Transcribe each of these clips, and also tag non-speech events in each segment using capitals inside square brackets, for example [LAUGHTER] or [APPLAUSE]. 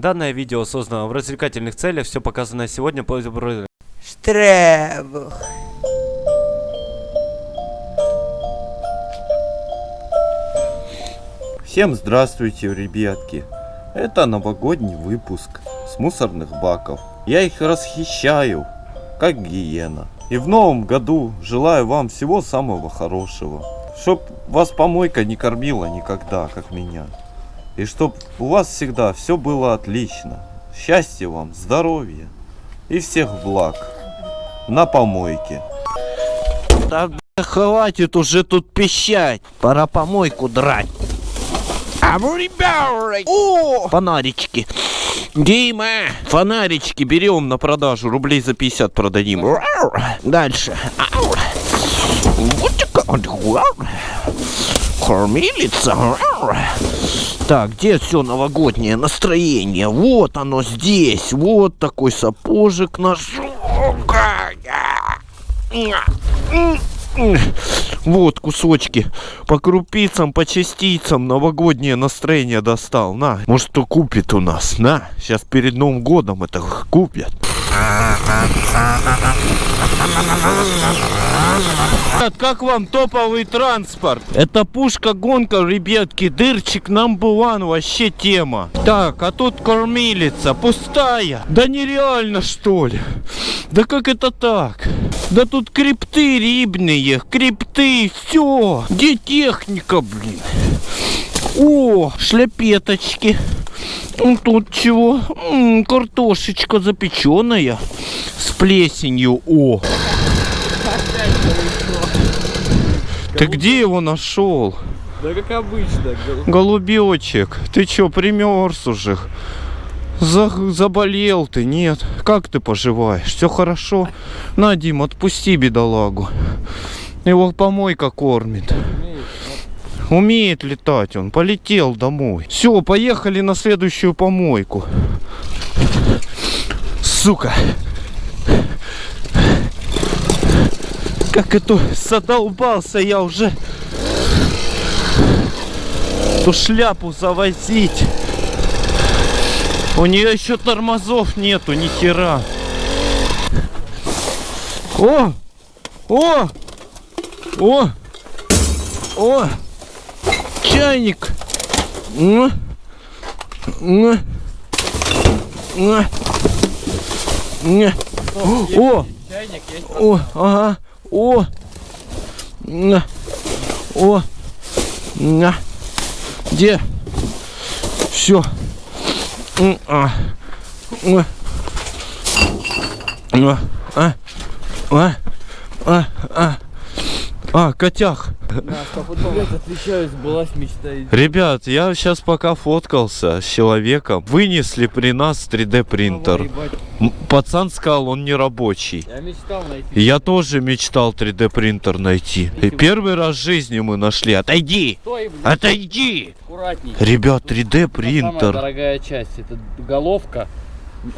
Данное видео создано в развлекательных целях, все показанное сегодня по Штребух. Всем здравствуйте, ребятки. Это новогодний выпуск с мусорных баков. Я их расхищаю, как гиена. И в новом году желаю вам всего самого хорошего. Чтоб вас помойка не кормила никогда, как меня. И чтоб у вас всегда все было отлично. Счастья вам, здоровья и всех благ. На помойке. Да бля, хватит уже тут пищать. Пора помойку драть. А ну, ребята! О! Фонарички. Дима, фонарички берем на продажу. Рублей за 50 продадим. Дальше. Кормилица. Так, где все новогоднее настроение? Вот оно здесь. Вот такой сапожик наш. Вот кусочки по крупицам, по частицам новогоднее настроение достал. На, может кто купит у нас, на. Сейчас перед Новым годом это купят. Как вам топовый транспорт? Это пушка-гонка, ребятки, дырчик number one, вообще тема. Так, а тут кормилица, пустая. Да нереально, что ли? Да как это так? Да тут крипты рибные, крипты, все. Где техника, блин? О, шляпеточки. Тут чего? М -м, картошечка запеченная с плесенью. О. Ты где его нашел? Да как обычно. Голубечек, ты чё, примерз уже? За, заболел ты, нет? Как ты поживаешь? Все хорошо? На, Дим, отпусти бедолагу. Его помойка кормит. Умеет летать он, полетел домой. Все, поехали на следующую помойку. Сука. Как это задолбался я уже. Ту шляпу завозить. У нее еще тормозов нету, ни хера. О! О! О! О! чайник. Ну, ну, ну, ну. О. О, ага. О. На. О. На. Где? Все. А. А. А. а. а. а. А. А. А. А. Котях. Ребят, я сейчас пока фоткался с человеком. Вынесли при нас 3D принтер. Пацан сказал, он не рабочий. Я мечтал найти. Я тоже мечтал 3D принтер найти. И первый раз в жизни мы нашли. Отойди! Стой, Отойди! аккуратней. Ребят, 3D Самая принтер. дорогая часть. Это головка.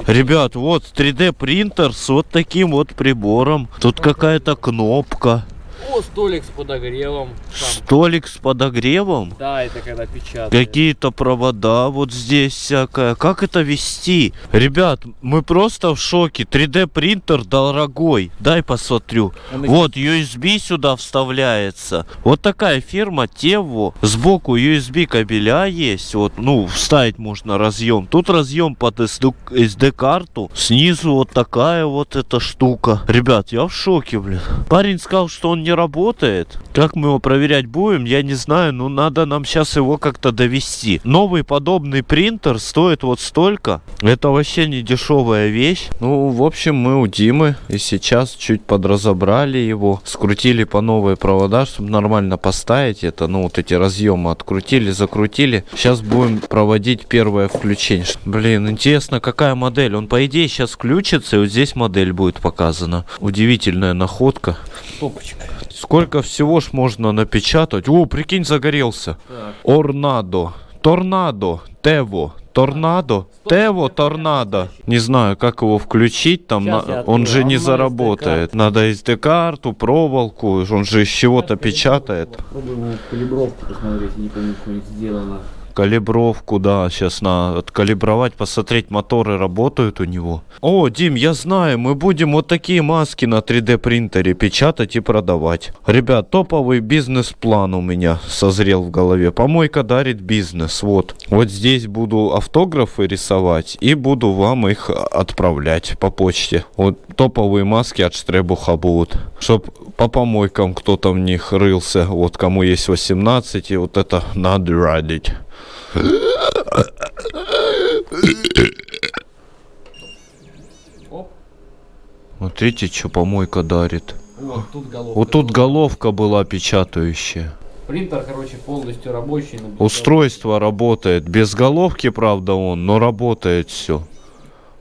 Ребят, вот 3D принтер с вот таким вот прибором. Тут какая-то кнопка. О, столик с подогревом. Сам. Столик с подогревом. Да, это когда печатают. Какие-то провода вот здесь всякое. Как это вести? Ребят, мы просто в шоке. 3D принтер дорогой. Дай посмотрю. Он Вот USB сюда вставляется. Вот такая фирма Тево. Сбоку USB кабеля есть. Вот, ну, вставить можно разъем. Тут разъем под SD-карту. Снизу вот такая вот эта штука. Ребят, я в шоке, блин. Парень сказал, что он не работает. Как мы его проверять будем, я не знаю. Ну, надо нам сейчас его как-то довести. Новый подобный принтер стоит вот столько. Это вообще не дешевая вещь. Ну, в общем, мы у Димы. И сейчас чуть подразобрали его. Скрутили по новые провода, чтобы нормально поставить это. Ну, вот эти разъемы открутили, закрутили. Сейчас будем проводить первое включение. Блин, интересно, какая модель. Он, по идее, сейчас включится, и вот здесь модель будет показана. Удивительная находка. Топочка. Сколько всего ж можно напечатать? О, прикинь, загорелся. Так. Орнадо. Торнадо. Тево. Торнадо. Тево, торнадо. Не знаю, как его включить там. На- Он же не А, ну, заработает. Надо SD-карту, проволоку. Он же из чего-то печатает. Попробуем его калибровку посмотреть, не помню, что сделано. Калибровку, да, сейчас надо откалибровать, посмотреть, моторы работают у него. О, Дим, я знаю, мы будем вот такие маски на 3D принтере печатать и продавать. Ребят, топовый бизнес-план у меня созрел в голове. Помойка дарит бизнес, вот. Вот здесь буду автографы рисовать и буду вам их отправлять по почте. Вот топовые маски от Штребуха будут. Чтоб по помойкам кто-то в них рылся. Вот кому есть 18, и вот это надо радить. Смотрите, что помойка дарит. Вот тут головка. Вот тут головка была печатающая. Принтер, короче, полностью рабочий. Устройство работает. Без головки, правда, он, но работает все.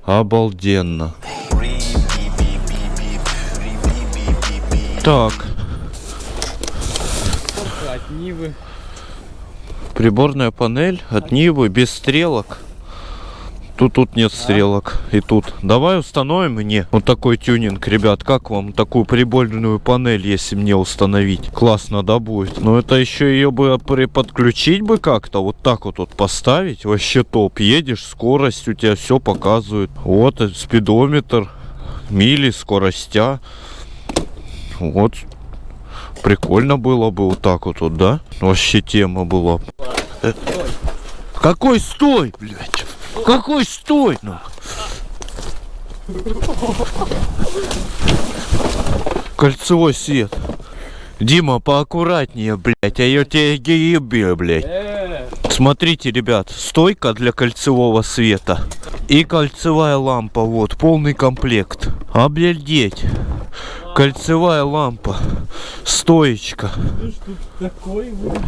Обалденно. Так, Нивы. Приборная панель от Нивы без стрелок. Тут тут нет стрелок. И тут. Давай установим мне вот такой тюнинг, ребят. Как вам такую приборную панель, если мне установить? Классно, да, будет? Но это еще ее бы подключить бы как-то. Вот так вот, вот поставить. Вообще топ. Едешь, скорость у тебя все показывает. Вот э, спидометр. Мили, скоростя. Вот. Прикольно было бы вот так вот, вот да? Вообще тема была. Э, Какой стой, блядь? Какой стой, ну? Кольцевой свет. Дима, поаккуратнее, блядь, а я тебя ебе, блядь. Смотрите, ребят, стойка для кольцевого света и кольцевая лампа, вот, полный комплект. Обалдеть. Кольцевая лампа, стоечка. такой вот.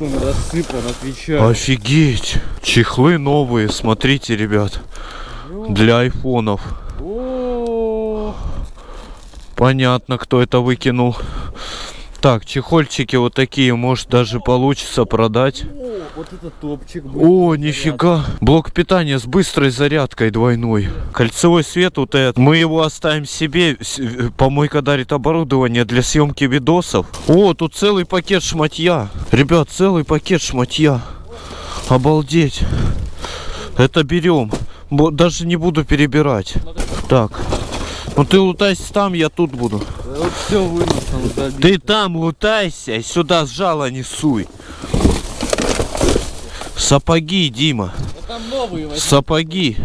Он рассыпан, отвечаю. Офигеть. Чехлы новые, смотрите, ребят, для айфонов. Понятно, кто это выкинул. Так, чехольчики вот такие, может даже получится продать. Вот это топчик. О, нифига. Блок питания с быстрой зарядкой двойной. Кольцевой свет вот этот. Мы его оставим себе. Э, Помойка дарит оборудование для съемки видосов. О, тут целый пакет шматья. Ребят, целый пакет шматья. Обалдеть. Это берем. Даже не буду перебирать. Так. Ну ты лутайся там, я тут буду. Вот все вынес он забил. Ты там лутайся, и сюда сжало несуй. Сапоги, Дима. Там новые возьми. Сапоги.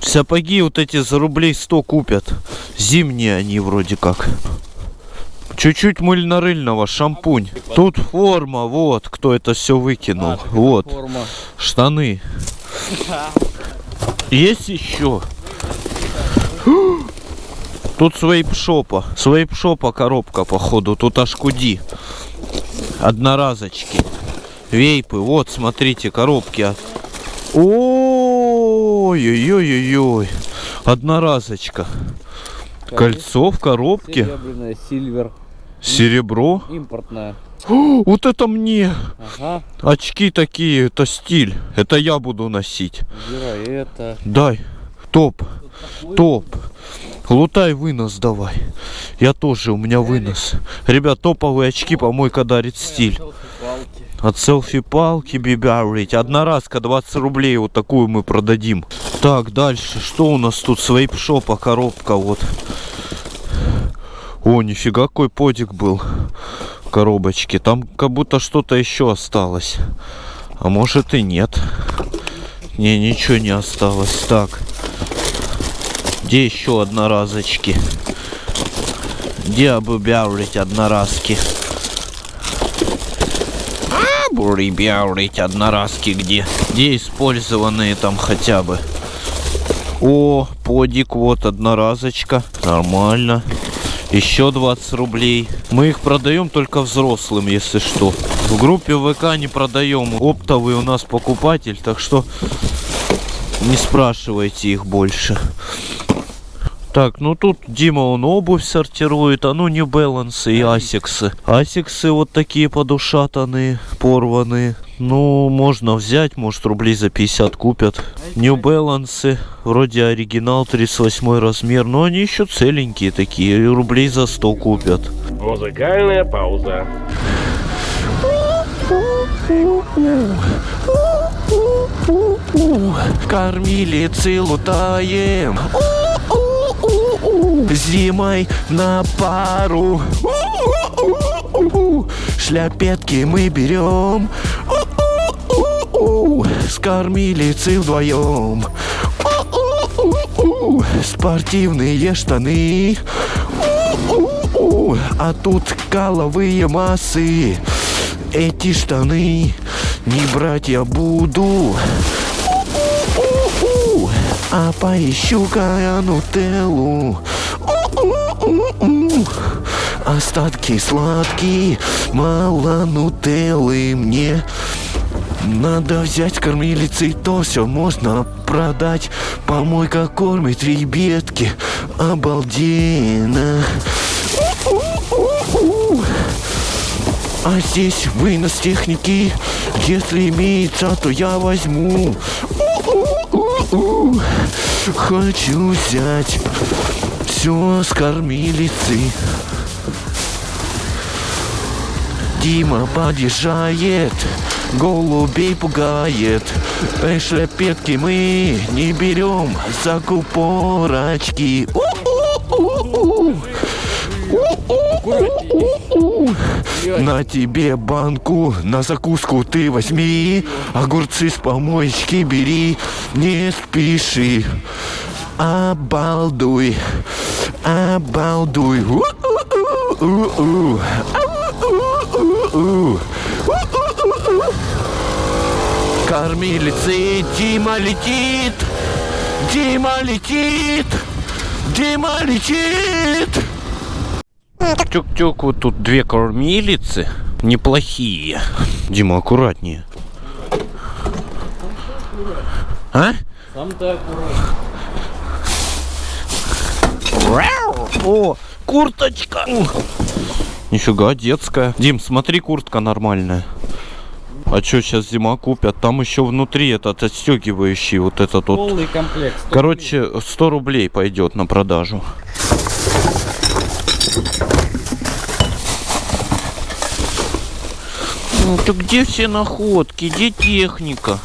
Сапоги вот эти за рублей 100 купят. Зимние они вроде как. Чуть-чуть мыльно-рыльного, шампунь. Тут форма, вот, кто это все выкинул. А, вот, Форма. штаны. Есть еще. Тут свейп-шопа. Свейп-шопа коробка, походу. Тут аж куди. Одноразочки. Вейпы. Вот, смотрите, коробки. от- Ой-ой-ой-ой. Одноразочка. Кольцо в коробке. Серебряная, сильвер. Серебро. Импортная. О, Вот это мне. Ага. Очки такие, это стиль. Это я буду носить. Убирай это. Дай. Топ. Топ. Лутай вынос давай. Я тоже, у меня вынос. Ребят, топовые очки помойка дарит стиль. От селфи-палки бибярить. Одноразка 20 рублей. Вот такую мы продадим. Так, дальше. Что у нас тут? Свейпшопа коробка вот. О, нифига какой подик был. Коробочки. Там как будто что-то еще осталось. А может и нет. Не, ничего не осталось. Так. Где еще одноразочки? Где обыбявлить одноразки? Бурибяурить одноразки где? Где использованные там хотя бы? О, подик, вот одноразочка. Нормально. Еще 20 рублей. Мы их продаем только взрослым, если что. В группе ВК не продаем. Оптовый у нас покупатель, так что не спрашивайте их больше. Так, ну тут Дима он обувь сортирует, а ну New Balance и асиксы. Асиксы вот такие подушатанные, порванные. Ну, можно взять, может рублей за 50 купят. New Balance, вроде оригинал, 38 размер, но они еще целенькие такие, и рублей за 100 купят. Музыкальная пауза. Кормилицы лутаем. Зимой на пару. Шляпетки мы берем. С кормилицы вдвоем. Спортивные штаны. А тут каловые массы. Эти штаны не брать я буду. А поищу-ка я нутеллу. Остатки сладкие, мало нутеллы мне. Надо взять кормилицы, то все можно продать. Помойка кормит ребятки, обалденно. А здесь вынос техники, если имеется, то я возьму. Хочу взять все с кормилицы. Дима подъезжает, голубей пугает. Эй, шляпетки мы не берем за купорочки. На тебе банку, на закуску ты возьми, огурцы с помоечки бери, не спеши. Обалдуй, обалдуй. Кормилицы, Дима летит, Дима летит, Дима летит. Тюк-тюк, вот тут две кормилицы. Неплохие. Дима, аккуратнее. А? Сам так. О, курточка. Нифига, детская. Дим, смотри, куртка нормальная. А что сейчас зима купят? Там еще внутри этот отстегивающий вот этот вот. Полный комплект. 100 Короче, 100 рублей пойдет на продажу. Ну, ты где все находки? Где техника?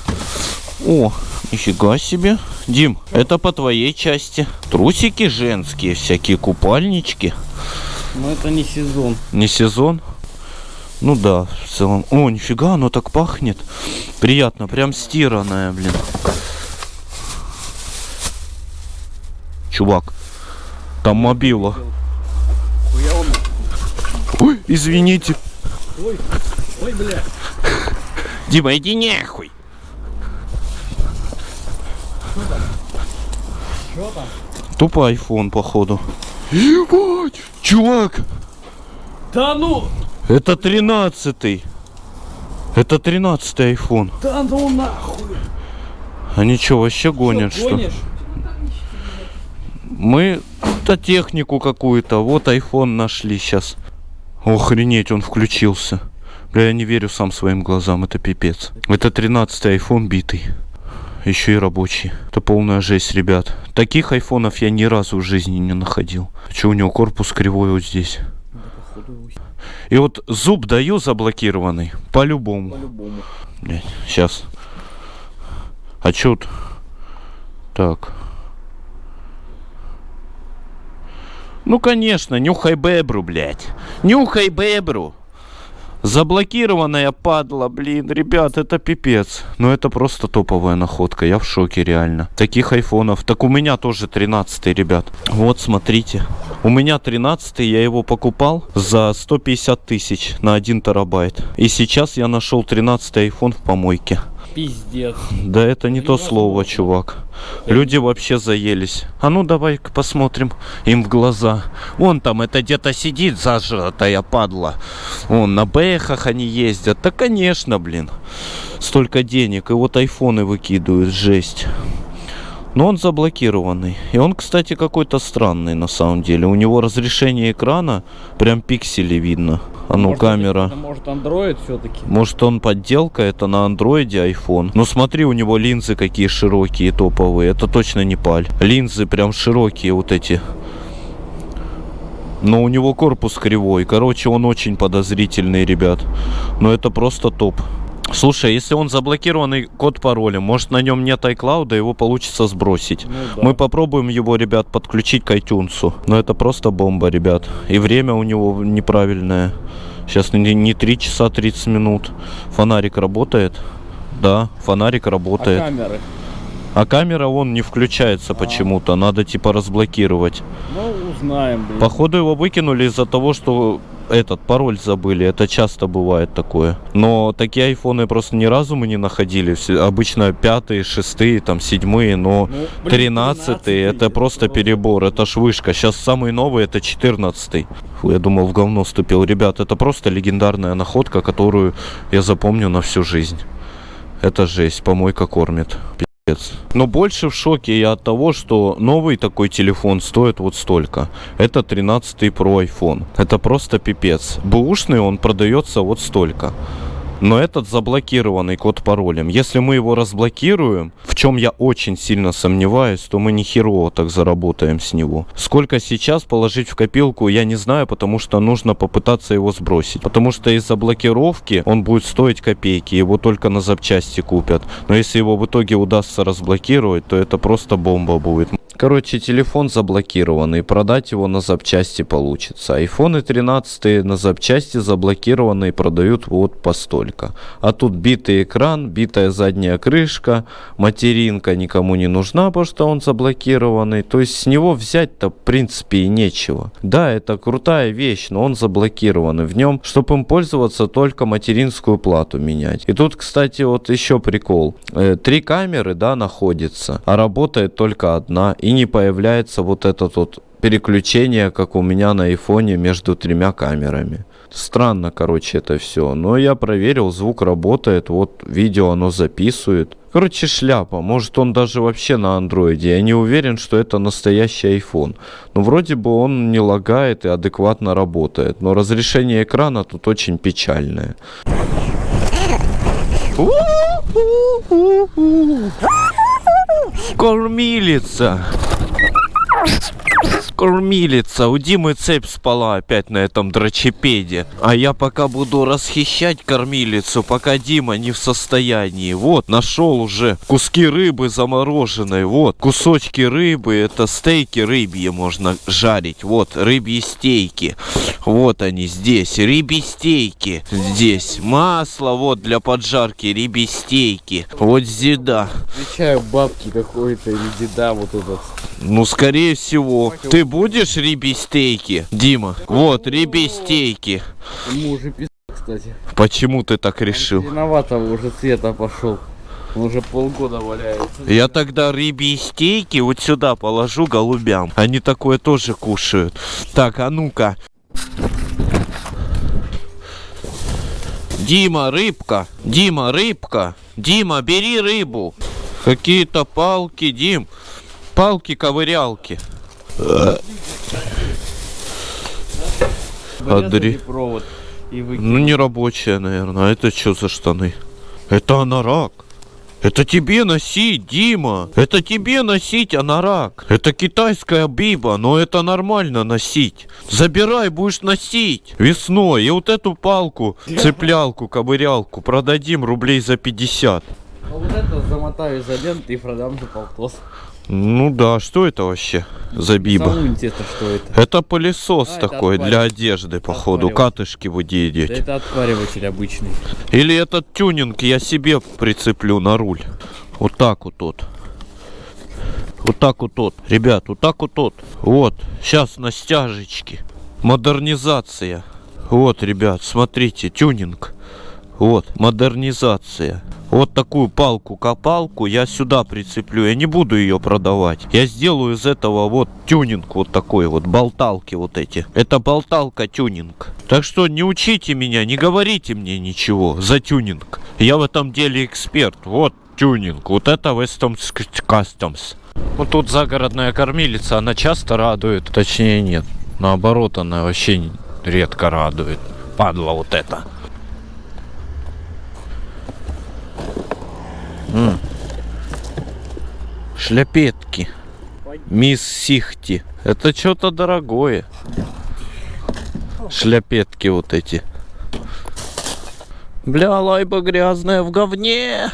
О, нифига себе. Дим, это по твоей части. Трусики женские, всякие купальнички. Но это не сезон. Не сезон? Ну да, в целом. О, нифига, оно так пахнет. Приятно, прям стиранное, блин. Чувак, там мобила. Ой, извините. Ой, ой, бля. Дима, иди нахуй. Что там? Тупо айфон, походу. Ебать! Чувак, Да ну! это тринадцатый. Это тринадцатый айфон. Да ну нахуй! Они что, вообще гонят, Что, что? гонишь? Мы то технику какую-то. Вот iPhone нашли сейчас. Охренеть, он включился. Бля, я не верю сам своим глазам, это пипец. Это 13-й iPhone битый. Еще и рабочий. Это полная жесть, ребят. Таких айфонов я ни разу в жизни не находил. Что у него корпус кривой вот здесь? И вот зуб даю заблокированный. По-любому. По-любому. Блядь, сейчас. А чё тут? Так. Ну, конечно, нюхай бебру, блядь. Нюхай бебру. Заблокированная падла, блин, ребят, это пипец. Но это просто топовая находка, я в шоке реально. Таких айфонов, так у меня тоже 13 ребят. Вот, смотрите. У меня 13 я его покупал за 150 тысяч на 1 терабайт. И сейчас я нашел 13 iPhone в помойке. Пиздец. Да это не то слово, чувак. Люди вообще заелись. А ну давай-ка посмотрим им в глаза. Вон там это где-то сидит зажратая падла. Вон на бэхах они ездят. Да конечно, блин. Столько денег. И вот айфоны выкидывают. Жесть. Но он заблокированный. И он, кстати, какой-то странный на самом деле. У него разрешение экрана прям пиксели видно. А ну, Может, камера. Это, может андроид все-таки? Может он подделка, это на андроиде iPhone. Ну смотри, у него линзы какие широкие, топовые. Это точно не паль. Линзы прям широкие вот эти. Но у него корпус кривой. Короче, он очень подозрительный, ребят. Но это просто топ. Слушай, если он заблокированный код пароля, может на нем нет iCloud, его получится сбросить. Ну да. Мы попробуем его, ребят, подключить к iTunes. Но это просто бомба, ребят. И время у него неправильное. Сейчас не, не 3 часа 30 минут. Фонарик работает. Да, фонарик А работает. камеры? А камера он не включается почему-то. Надо типа разблокировать. Ну, узнаем, блин. Походу его выкинули из-за того, что этот пароль забыли. Это часто бывает такое. Но такие айфоны просто ни разу мы не находили. Все- Обычно пятые, шестые, там седьмые, но Ну, тринадцатые это просто перебор. Это ж вышка. Сейчас самый новый это четырнадцатый. Фу, я думал в говно ступил. Ребят, это просто легендарная находка, которую я запомню на всю жизнь. Это жесть. Помойка кормит. Пиздец. Но больше в шоке я от того, что новый такой телефон стоит вот столько. Это 13 Pro iPhone. Это просто пипец. Бэушный он продается вот столько. Но этот заблокированный код паролем. Если мы его разблокируем, в чем я очень сильно сомневаюсь, то мы не херово так заработаем с него. Сколько сейчас положить в копилку, я не знаю, потому что нужно попытаться его сбросить. Потому что из-за блокировки он будет стоить копейки, его только на запчасти купят. Но если его в итоге удастся разблокировать, то это просто бомба будет. Короче, телефон заблокированный, продать его на запчасти получится. Айфоны 13 на запчасти заблокированные продают вот по столько. А тут битый экран, битая задняя крышка, материнка никому не нужна, потому что он заблокированный. То есть с него взять-то в принципе и нечего. Да, это крутая вещь, но он заблокированный. В нем, чтобы им пользоваться, только материнскую плату менять. И тут, кстати, вот еще прикол. Э, Три камеры, да, находится, а работает только одна. И не появляется вот этот вот переключение, как у меня на айфоне между тремя камерами. Странно, короче, это все. Но я проверил, звук работает, вот видео оно записывает. Короче, шляпа. Может, он даже вообще на андроиде. Я не уверен, что это настоящий iPhone. Но вроде бы он не лагает и адекватно работает. Но разрешение экрана тут очень печальное. Кормилица. Кормилица. У Димы цепь спала опять на этом дрочепеде. А я пока буду расхищать кормилицу, пока Дима не в состоянии. Вот, нашел уже куски рыбы замороженной. Вот, кусочки рыбы. Это стейки рыбьи можно жарить. Вот, рыбьи стейки. Вот они здесь. Рыбьи стейки. Здесь. Масло вот для поджарки. Рыбьи стейки. Вот зида. Отвечаю бабки какой-то или деда вот этот. Ну, скорее всего. Ты будешь рыбьи стейки, Дима? Вот, рыбьи стейки. Ему уже пиздец, кстати. Почему ты так решил? Виноватого уже цвета пошел. Он уже полгода валяется. Я тогда рыбьи стейки вот сюда положу голубям. Они такое тоже кушают. Так, а ну-ка. Дима, рыбка. Дима, рыбка. Дима, бери рыбу. Какие-то палки, Дим. Палки-ковырялки. Адри. провод и выкинули. Ну, не рабочая, наверное. А это что за штаны? Это анорак. Это тебе носить, Дима. Это тебе носить анорак. Это китайская биба, но это нормально носить. Забирай, будешь носить. Весной. И вот эту палку, цеплялку, ковырялку продадим рублей за 50. А вот это замотаю изолентой и продам за полтос. Ну да, что это вообще за биба? Это что это? Это пылесос А, это такой отвариватель. для одежды, походу. Катышки выделить. Да это отвариватель обычный. Или этот тюнинг я себе прицеплю на руль. Вот так вот тут. Вот так вот тут. Ребят, вот так вот тут. Вот. Сейчас на стяжечке. Модернизация. Вот, ребят, смотрите, тюнинг. Вот, модернизация. Вот такую палку-копалку я сюда прицеплю. Я не буду ее продавать. Я сделаю из этого вот тюнинг вот такой вот. Болталки вот эти. Это болталка тюнинг. Так что не учите меня, не говорите мне ничего за тюнинг. Я в этом деле эксперт. Вот тюнинг. Вот это Weston's Customs. Вот тут загородная кормилица, она часто радует. Точнее нет. Наоборот, она вообще редко радует. Падла вот это. М. Шляпетки. Мисс Сихти. Это что-то дорогое. Шляпетки вот эти. Бля, лайба грязная в говне.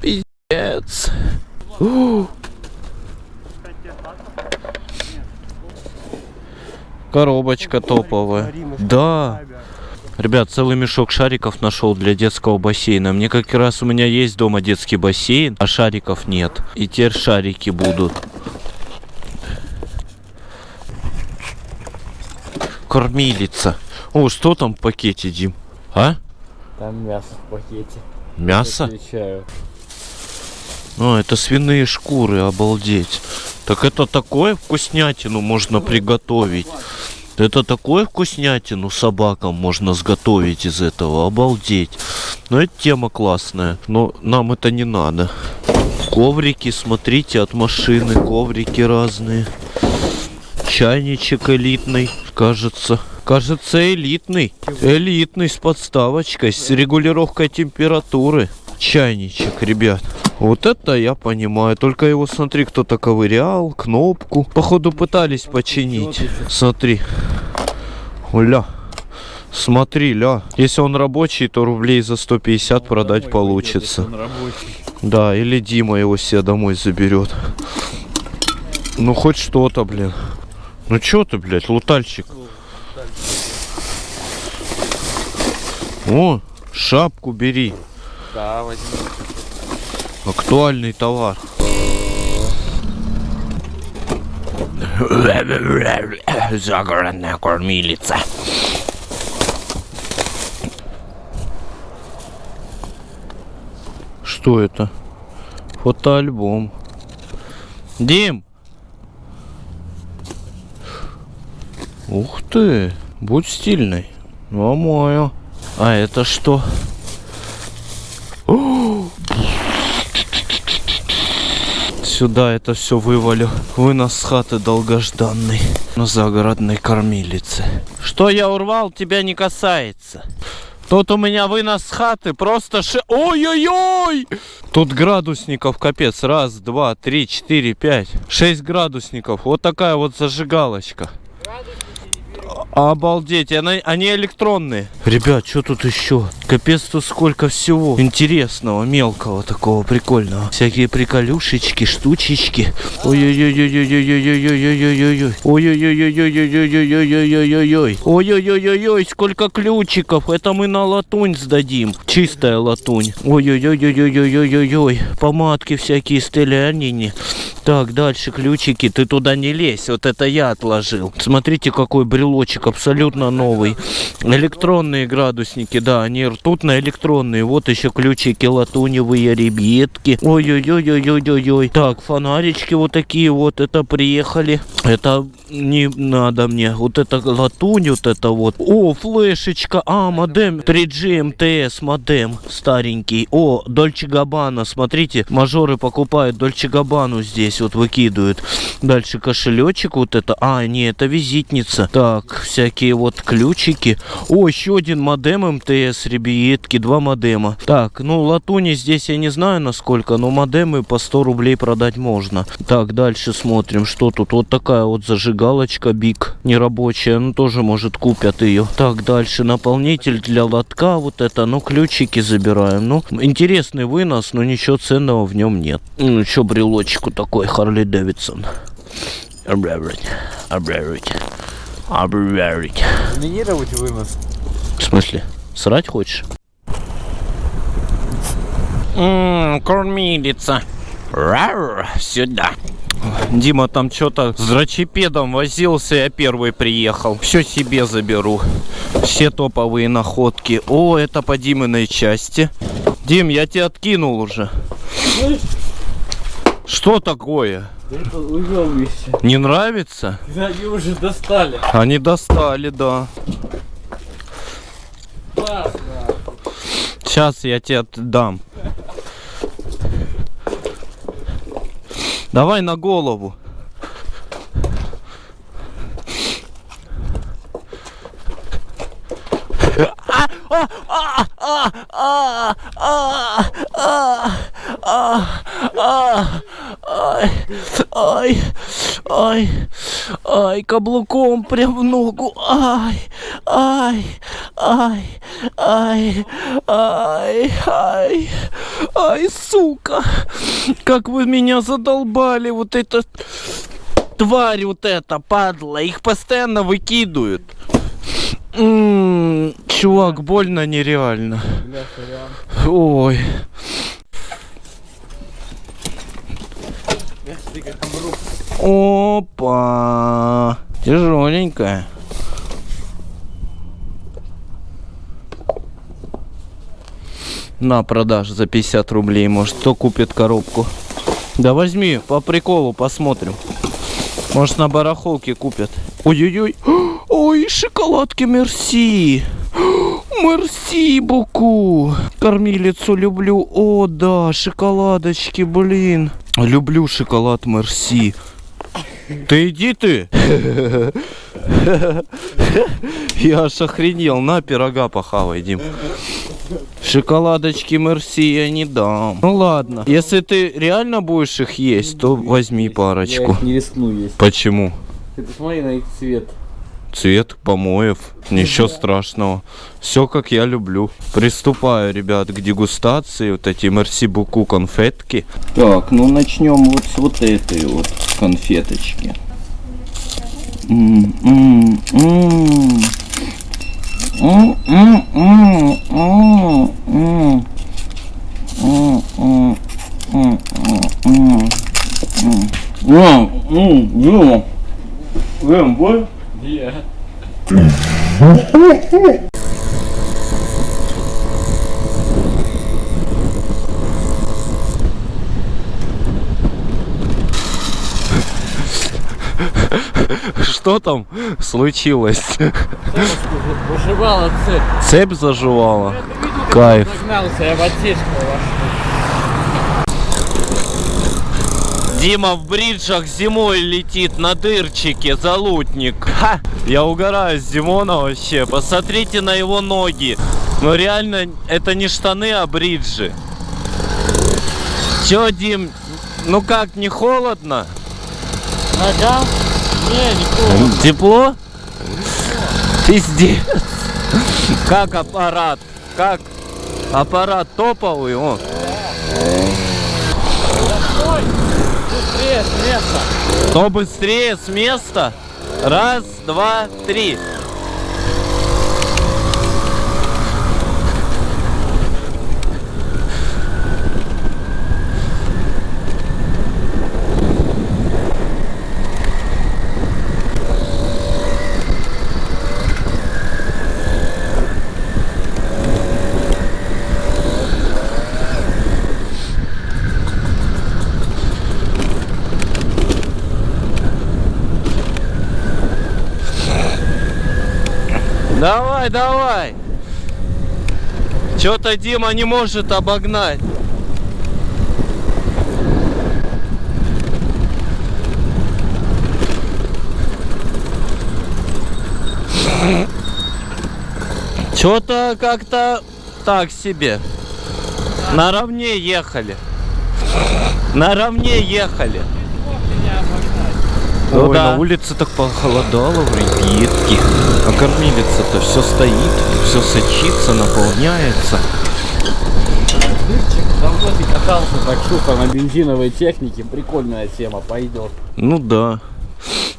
Пиздец. [GASPS] Коробочка топовая. Да. Ребят, целый мешок шариков нашел для детского бассейна. Мне как раз у меня есть дома детский бассейн, а шариков нет. И теперь шарики будут. Кормилица. О, что там в пакете, Дим? А? Там мясо в пакете. Мясо? Отвечаю. А, это свиные шкуры, обалдеть. Так это такое вкуснятину можно приготовить. Это такое вкуснятину собакам можно сготовить из этого, обалдеть. Но это тема классная, но нам это не надо. Коврики, смотрите, от машины, коврики разные. Чайничек элитный, кажется. Кажется, элитный. Элитный с подставочкой, с регулировкой температуры. Чайничек, ребят. Вот это я понимаю. Только его, смотри, кто-то ковырял, кнопку. Походу пытались починить. Смотри. Ля. Смотри, ля. Если он рабочий, то рублей за 150 продать получится. Он рабочий. Да, или Дима его себе домой заберет. Ну хоть что-то, блин. Ну чё ты, блядь, лутальщик? О, шапку бери. Да, возьми. Актуальный товар. Загородная кормилица. Что это? Фотоальбом. Дим! Ух ты! Будь стильный. Нормально. А это что? Сюда это все вывалю. Вынос с хаты долгожданный. На загородной кормилице. Что я урвал, тебя не касается. Тут у меня вынос с хаты просто ши... Ой-ой-ой! Тут градусников капец. Раз, два, три, четыре, пять. Шесть градусников. Вот такая вот зажигалочка. Обалдеть, они, они электронные. Ребят, что тут еще? Капец, тут сколько всего интересного, мелкого, такого прикольного. Всякие приколюшечки, штучечки. Ой-ой-ой-ой-ой-ой-ой-ой-ой-ой-ой. Ой-ой-ой-ой-ой-ой-ой-ой-ой-ой-ой. Ой-ой-ой-ой-ой, сколько ключиков. Это мы на латунь сдадим. Чистая латунь. Ой-ой-ой-ой-ой-ой-ой-ой. Помадки всякие стелянини. Так, дальше ключики. Ты туда не лезь. Вот это я отложил. Смотрите, какой брелочек абсолютно новый. Электронные градусники, да, они ртутно-электронные. Вот еще ключики латуневые, ребятки. Ой-ой-ой-ой-ой-ой-ой. Так, фонарички вот такие вот. Это приехали. Это не надо мне. Вот это латунь, вот это вот. О, флешечка. А, модем 3G МТС модем старенький. О, Дольче Габбана. Смотрите, мажоры покупают Дольче Габбану здесь вот выкидывают. Дальше кошелечек вот это. А, не, это визитница. Так, всякие вот ключики. О, еще один модем МТС, ребятки, два модема. Так, ну латуни здесь я не знаю насколько, но модемы по 100 рублей продать можно. Так, дальше смотрим, что тут. Вот такая вот зажигалочка Биг, нерабочая, ну тоже может купят ее. Так, дальше наполнитель для лотка, вот это, ну ключики забираем. Ну, интересный вынос, но ничего ценного в нем нет. Ну, что брелочку такой, Харли Дэвидсон. Обрабрать, обрабрать, обрабрать. Заминировать вынос. В смысле? Срать хочешь? Ммм, кормилица. Рар, сюда. Дима там что-то с рачепедом возился, я первый приехал. Все себе заберу. Все топовые находки. О, это по Диминой части. Дим, я тебя откинул уже. Что такое? Уебище. Не нравится? Они уже достали. Они достали, да. Классно. Сейчас я тебе отдам. Давай на голову. Ай, ай, ай, ай, каблуком прям в ногу. Ай, ай, ай, ай, ай, ай, ай, сука. Как вы меня задолбали, вот это тварь вот эта, падла. Их постоянно выкидывают. Чувак, больно нереально. Ой. Опа! Тяжеленькая. На продаж за 50 рублей. Может, кто купит коробку? Да возьми, по приколу посмотрим. Может, на барахолке купят. Ой-ой-ой. Ой, шоколадки Мерси. Мерси, Буку. Кормилицу люблю. О, да, шоколадочки, блин. Люблю шоколад Мерси. Ты иди ты. Я аж охренел. На пирога похавай, Дим. Шоколадочки Мерси я не дам. Ну ладно. Если ты реально будешь их есть, то возьми Я парочку. их не рискну есть. Почему? Ты посмотри на их цвет. Цвет помоев. Ничего страшного. Все как я люблю. Приступаю, ребят, к дегустации. Вот эти Мерси Буку конфетки. Так, ну начнем вот с вот этой вот конфеточки. М, м, м. М, м, м, м, м. М, м, м, м, м. М. М, м, Дима. Дим, будешь? Что там случилось? Выживала цепь. Цепь заживала. Кайф. Загнался, я в отсечку Дима в бриджах зимой летит на дырчике, залутник. Ха! Я угораю с Димона вообще. Посмотрите на его ноги. Ну реально, это не штаны, а бриджи. Чё, Дим, ну как, не холодно? Нога? Тепло? Пиздец. Как аппарат? Как аппарат топовый? О. Быстрее, с места. Быстрее с места? Раз, два, три. Давай, давай. Что-то Дима не может обогнать. Что-то как-то так себе. Наравне ехали. Наравне ехали. Ой, Ну да. на улице так похолодало, ребятки. А кормилица-то все стоит, все сочится, наполняется. Давно ты катался так сухо на бензиновой технике. Прикольная тема, пойдет. Ну да.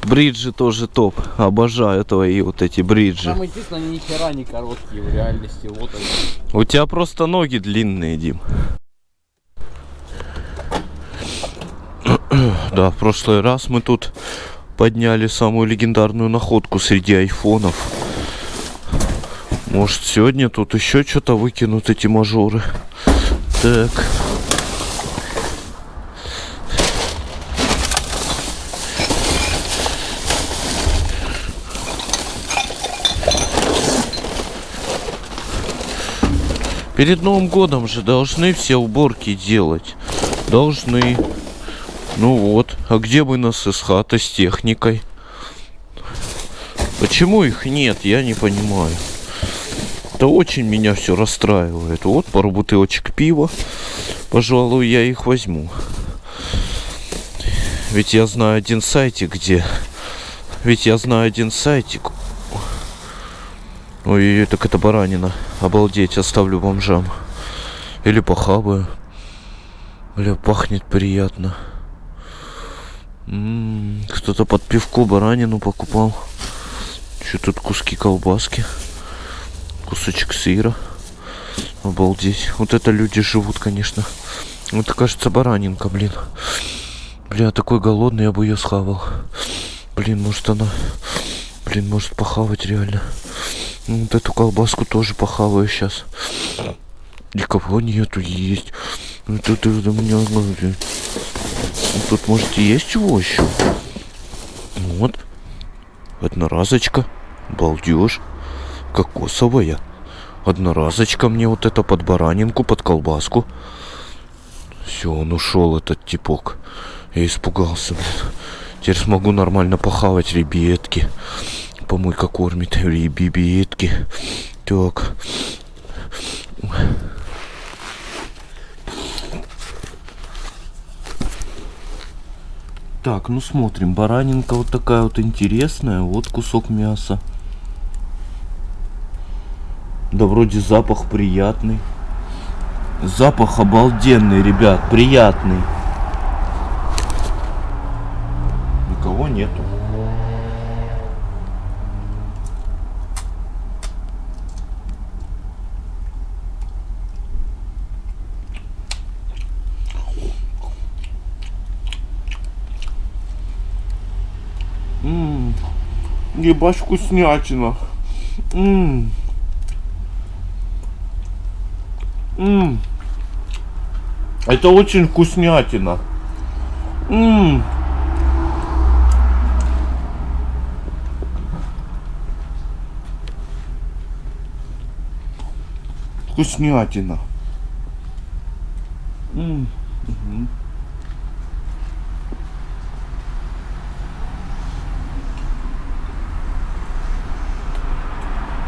Бриджи тоже топ. Обожаю твои вот эти бриджи. Самое единственное, они ни хера не короткие в реальности. Вот они. У тебя просто ноги длинные, Дим. Да, в прошлый раз мы тут подняли самую легендарную находку среди айфонов. Может, сегодня тут еще что-то выкинут эти мажоры. Так. Перед Новым годом же должны все уборки делать. Должны. Ну вот. А где бы нас хата с техникой? Почему их нет, я не понимаю. Это очень меня все расстраивает. Вот пару бутылочек пива. Пожалуй, я их возьму. Ведь я знаю один сайтик, где... Ведь я знаю один сайтик. Ой, так это баранина. Обалдеть, оставлю бомжам. Или похаваю. Бля, пахнет приятно. Кто-то под пивко баранину покупал. Что тут куски колбаски? Кусочек сыра. Обалдеть. Вот это люди живут, конечно. Вот кажется баранинка, блин. Бля, такой голодный, я бы ее схавал. Блин, может она... Блин, может похавать реально. Ну, Вот эту колбаску тоже похаваю сейчас. Никого нету есть. Ну, Тут, у меня... Ну, Тут, может, и есть чего еще? Вот. Одноразочка. Балдеж. Кокосовая. Одноразочка мне вот это под баранинку, под колбаску. Все, он ушел, этот типок. Я испугался, блин. Теперь смогу нормально похавать ребятки. Помойка кормит ребятки. Так. Так, ну смотрим. Баранинка вот такая вот интересная. Вот кусок мяса. Да вроде запах приятный. Запах обалденный, ребят, приятный. Никого нету. Ммм, ебать вкуснятина. Ммм. Ммм. Это очень вкуснятина. Ммм. Вкуснятина. М,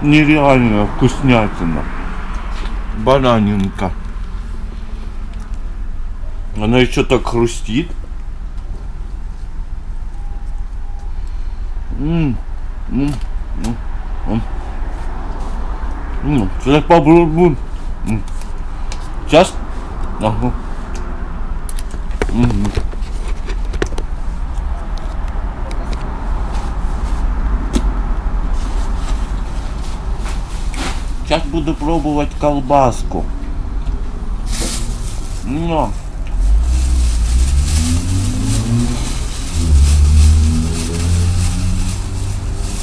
Нереальная вкуснятина. Баранинка. Она еще так хрустит. М, м, м, Сейчас попробую. Сейчас. М. Сейчас буду пробовать колбаску. Но.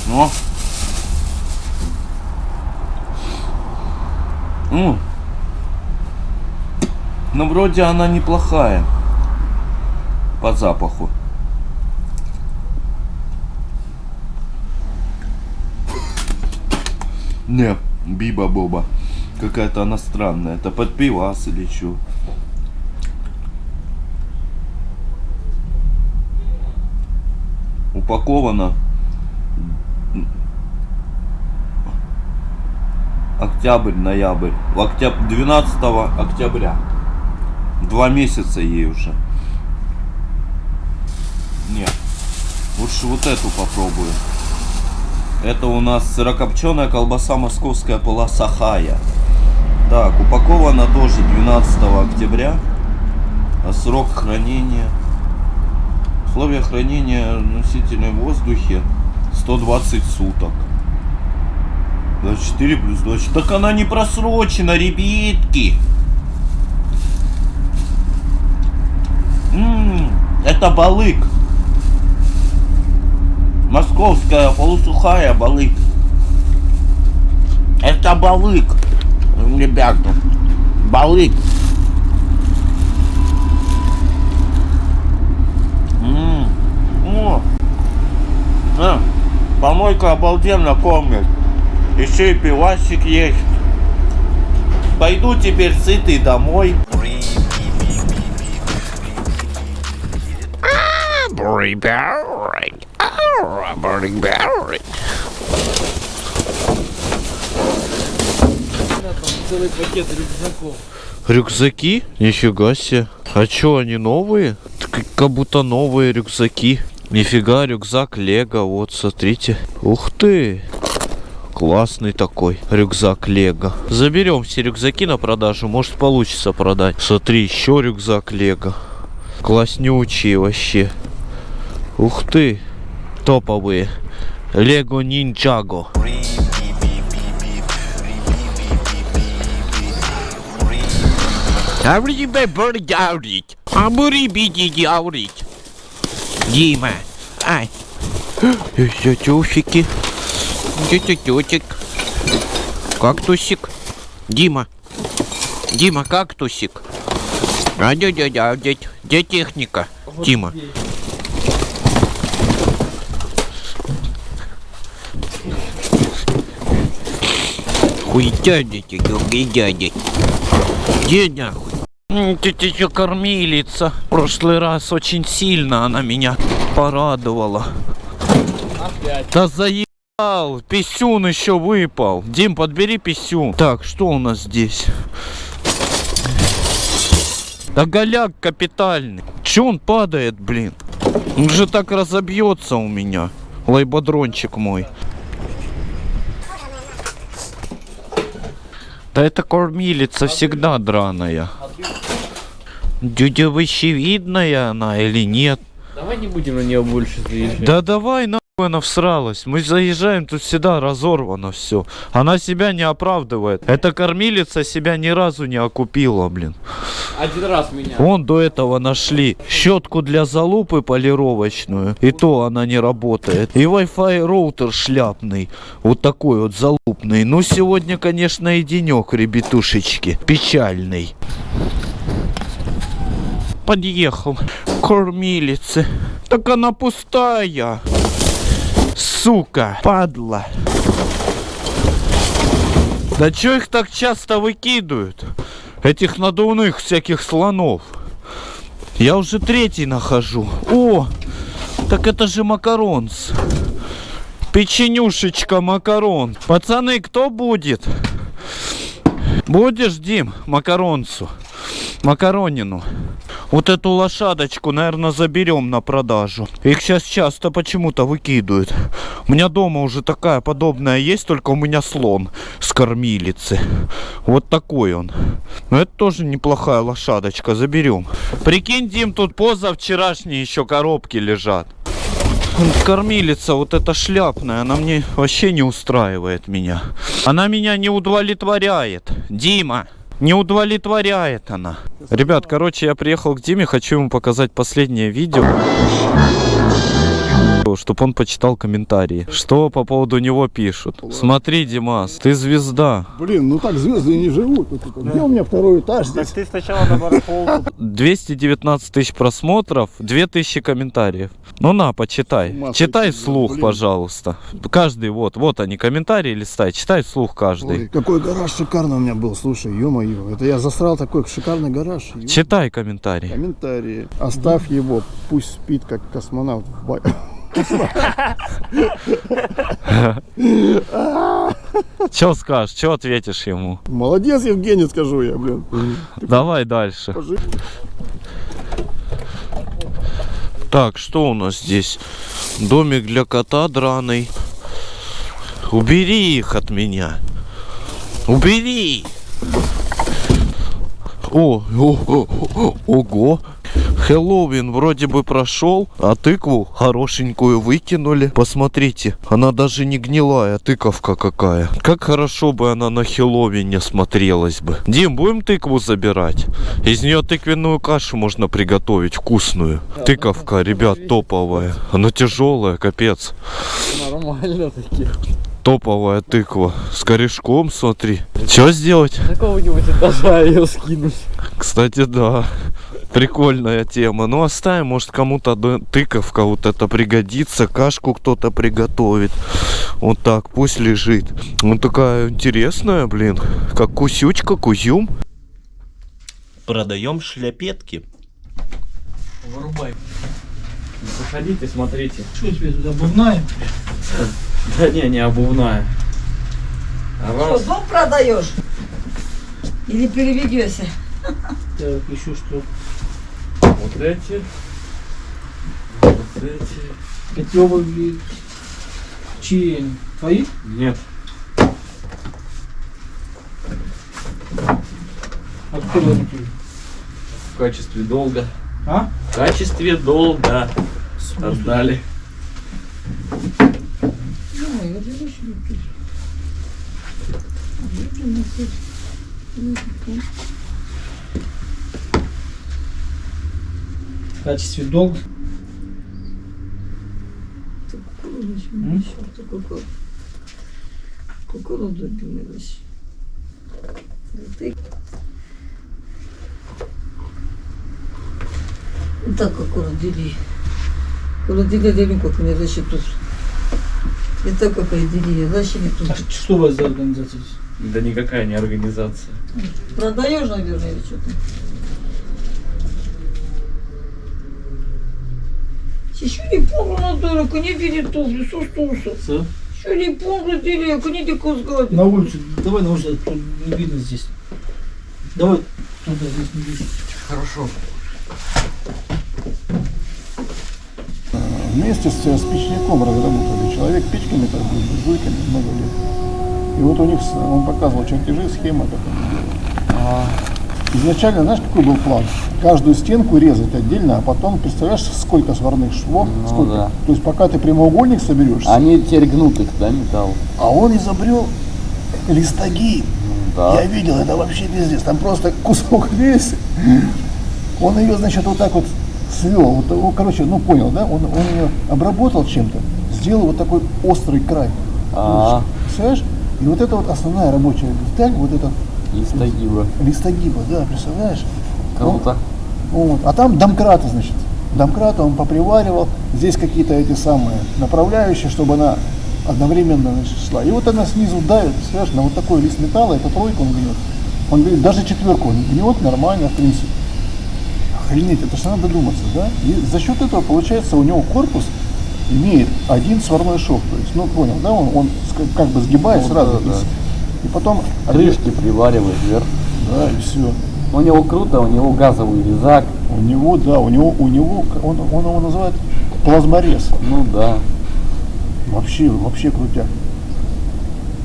Но. Ну, вроде она неплохая. По запаху. Не, биба-боба. Какая-то она странная. Это под пивас или что? Упаковано. Октябрь, ноябрь. В октяб... 12 октября. Два месяца ей уже. Нет. Лучше вот эту попробую. Это у нас сырокопченая колбаса московская полоса Хая. Так, упакована тоже 12 октября. А срок хранения... Условия хранения носителя в воздухе 120 суток. 24 плюс 24. Так она не просрочена, ребятки. М, это балык. Московская полусухая балык. Это балык. Ребята. Балык. М, о. А, помойка обалденно кормит. Еще и пивасик есть. Пойду теперь сытый домой. Целый пакет рюкзаков. Рюкзаки? Нифига себе. А чё, они новые? Как будто новые рюкзаки. Нифига, рюкзак Лего, вот, смотрите. Ух ты! Классный такой рюкзак Лего. Заберем все рюкзаки на продажу, может получится продать. Смотри, еще рюкзак Лего. Класснючие вообще. Ух ты, топовые. Лего Нинджаго. Дима, ай. Тетюсики. Тетютик. Кактусик. Дима. Дима, кактусик. А дядя, дядя, где техника? Дима. Хуй дядя, хуй дядя. Где нахуй? Тетя еще кормилица. В прошлый раз очень сильно она меня порадовала. Опять. Да заебал, писюн еще выпал. Дим, подбери писюн. Так, что у нас здесь? Да голяк капитальный. Че он падает, блин? Он же так разобьется у меня. Лайбодрончик мой. Да это кормилица всегда драная. Дюдя видная она или нет? Давай не будем на нее больше заезжать. Да давай нахуй она всралась. Мы заезжаем, тут всегда разорвано все. Она себя не оправдывает. Эта кормилица себя ни разу не окупила, блин. Один раз меня. Вон до этого нашли щетку для залупы полировочную. И то она не работает. И Wi-Fi роутер шляпный. Вот такой вот залупный. Ну сегодня, конечно, и денек, ребятушечки. Печальный. Подъехал. Кормилицы. Так она пустая. Сука, падла. Да чё их так часто выкидывают? Этих надувных всяких слонов. Я уже третий нахожу. О, так это же макаронс. Печенюшечка макарон. Пацаны, кто будет? Будешь, Дим, макаронцу? Макаронину. Вот эту лошадочку, наверное, заберем на продажу. Их сейчас часто почему-то выкидывают. У меня дома уже такая подобная есть, только у меня слон с кормилицы. Вот такой он. Но это тоже неплохая лошадочка, заберем. Прикинь, Дим, тут позавчерашние еще коробки лежат. Кормилица вот эта шляпная, она мне вообще не устраивает меня. Она меня не удовлетворяет. Дима, не удовлетворяет она. Ребят, короче, я приехал к Диме, хочу ему показать последнее видео. Чтобы он почитал комментарии. Что по поводу него пишут. Смотри, Димас, ты звезда. Блин, ну так звезды не живут. Ну, типа, Где у меня второй этаж здесь? ты сначала на барахолку. 219 тысяч просмотров, 2000 комментариев. Ну на, почитай. Ума Читай вслух, блин. пожалуйста. Каждый, вот, вот они, комментарии листай. Читай вслух каждый. Ой, какой гараж шикарный у меня был, слушай, ё-моё. Это я засрал такой шикарный гараж. Читай комментарий. Комментарии. Оставь его, пусть спит, как космонавт в. [LAUGHS] Че скажешь, что ответишь ему? Молодец, Евгений, скажу я, блин. Давай дальше. Так, что у нас здесь? Домик для кота драный. Убери их от меня. Убери. О, о, о, о, ого. Хэллоуин вроде бы прошел, а тыкву хорошенькую выкинули. Посмотрите, она даже не гнилая, тыковка какая. Как хорошо бы она на Хэллоуине смотрелась бы. Дим, будем тыкву забирать? Из нее тыквенную кашу можно приготовить, вкусную. Тыковка, ребят, топовая. Она тяжелая, капец. Нормально таки. Топовая тыква. С корешком, смотри. Что сделать? Какого-нибудь этажа ее скинуть. Кстати, да. Прикольная тема. Ну, оставим, может, кому-то тыковка вот это пригодится. Кашку кто-то приготовит. Вот так, пусть лежит. Ну, такая интересная, блин. Как кусючка, кузюм. Продаем шляпетки. Вырубай. Заходите, смотрите. Что тебе туда обувная? [LAUGHS] Да не, не обувная. А Что, вас дом продаешь? Или переведешься? Так, еще что? вот эти Эти чьи? Твои? Нет. Откуда такие? В качестве долга. А? В качестве долга отдали. В качестве долга. М? Кукурудзу дивилась. Ти... Так кукурудзили. Кукурудзили дели как не защиту. И так как и дели, зачем тут? А что у вас за организация здесь? Да никакая не организация. Продаешь, наверное, или что-то? Еще не помню на дорого, не видит туфли, сустуса. С? Еще не помню, деревья, не дико взгляд. На улицу. Давай на улицу, тут не видно здесь. Давай туда здесь не видно. Хорошо. Вместе с, с печником разработали. Человек печками торгует, буржуйками много лет. И вот у них, он показывал чертежи, схема, как они делают. Изначально, знаешь, какой был план? Каждую стенку резать отдельно, а потом, представляешь, сколько сварных швов, сколько. да. То есть пока ты прямоугольник соберешь, Они теперь гнут их, да, металл? а он изобрел листогиб. Да. Я видел, это вообще пиздец. Там просто кусок [LAUGHS] весь. Он ее, значит, вот так вот свел. Вот, ну, короче, ну понял, да? Он, он ее обработал чем-то, сделал вот такой острый край. А, Представляешь? И вот это вот основная рабочая деталь, вот этот листогиба. листогиба, да, представляешь? Круто. Вот. А там домкраты, значит. Домкраты он поприваривал. Здесь какие-то эти самые направляющие, чтобы она одновременно значит, шла. И вот она снизу давит, представляешь, на вот такой лист металла, это тройка он гнет. Он говорит, даже четверку он гнет нормально, в принципе. Охренеть, это же надо додуматься, да? И за счет этого, получается, у него корпус имеет один сварной шов. То есть, ну понял, да, он, он как бы сгибает Ну, сразу. да, да. И потом Рыжки привариваешь вверх. Да, и все. У него круто, у него газовый резак. У него, да, у него, у него, он, он его называет плазморез. Ну да. Вообще, вообще крутяк.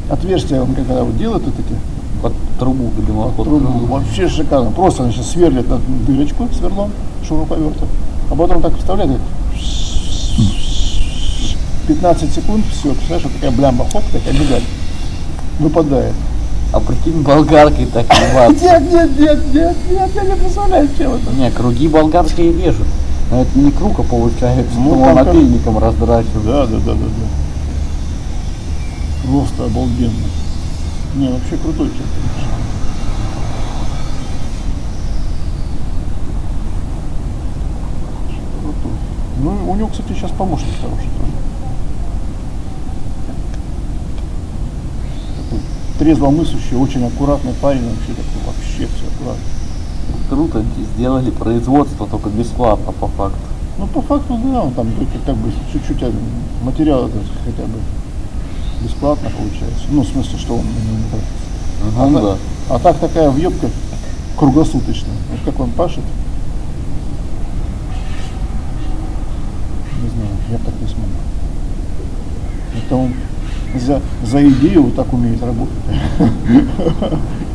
Отверстия он когда вот делает вот эти Под трубу к дымоходу. трубу, вообще шикарно. Просто значит, сверлит на дырочку сверлом, шуруповертом, а потом так вставляет, 15 секунд, все, представляешь, вот такая блямба, хоп, такая медаль выпадает. А прикинь, болгаркой так ебаться. [LAUGHS] Нет, нет, нет, нет, нет, я не представляю, чем это. Не, круги болгарские режут. Но это не круг, а получается, Ну, он напильником раздрачивает. Да, да, да, да, да. Просто обалденно. Не, вообще крутой человек, конечно. Ну, у него, кстати, сейчас помощник хороший трезвомыслящий, очень аккуратный парень вообще такой, вообще все аккуратно. Круто сделали производство, только бесплатно по факту. Ну, по факту, да, он там только как бы чуть-чуть а, материала то есть, хотя бы бесплатно получается. Ну, в смысле, что он не. Ну Она- да. А так такая въебка круглосуточная. Вот как он пашет. Не знаю, я так не смогу. Это он за, за идею вот так умеет работать. [LAUGHS]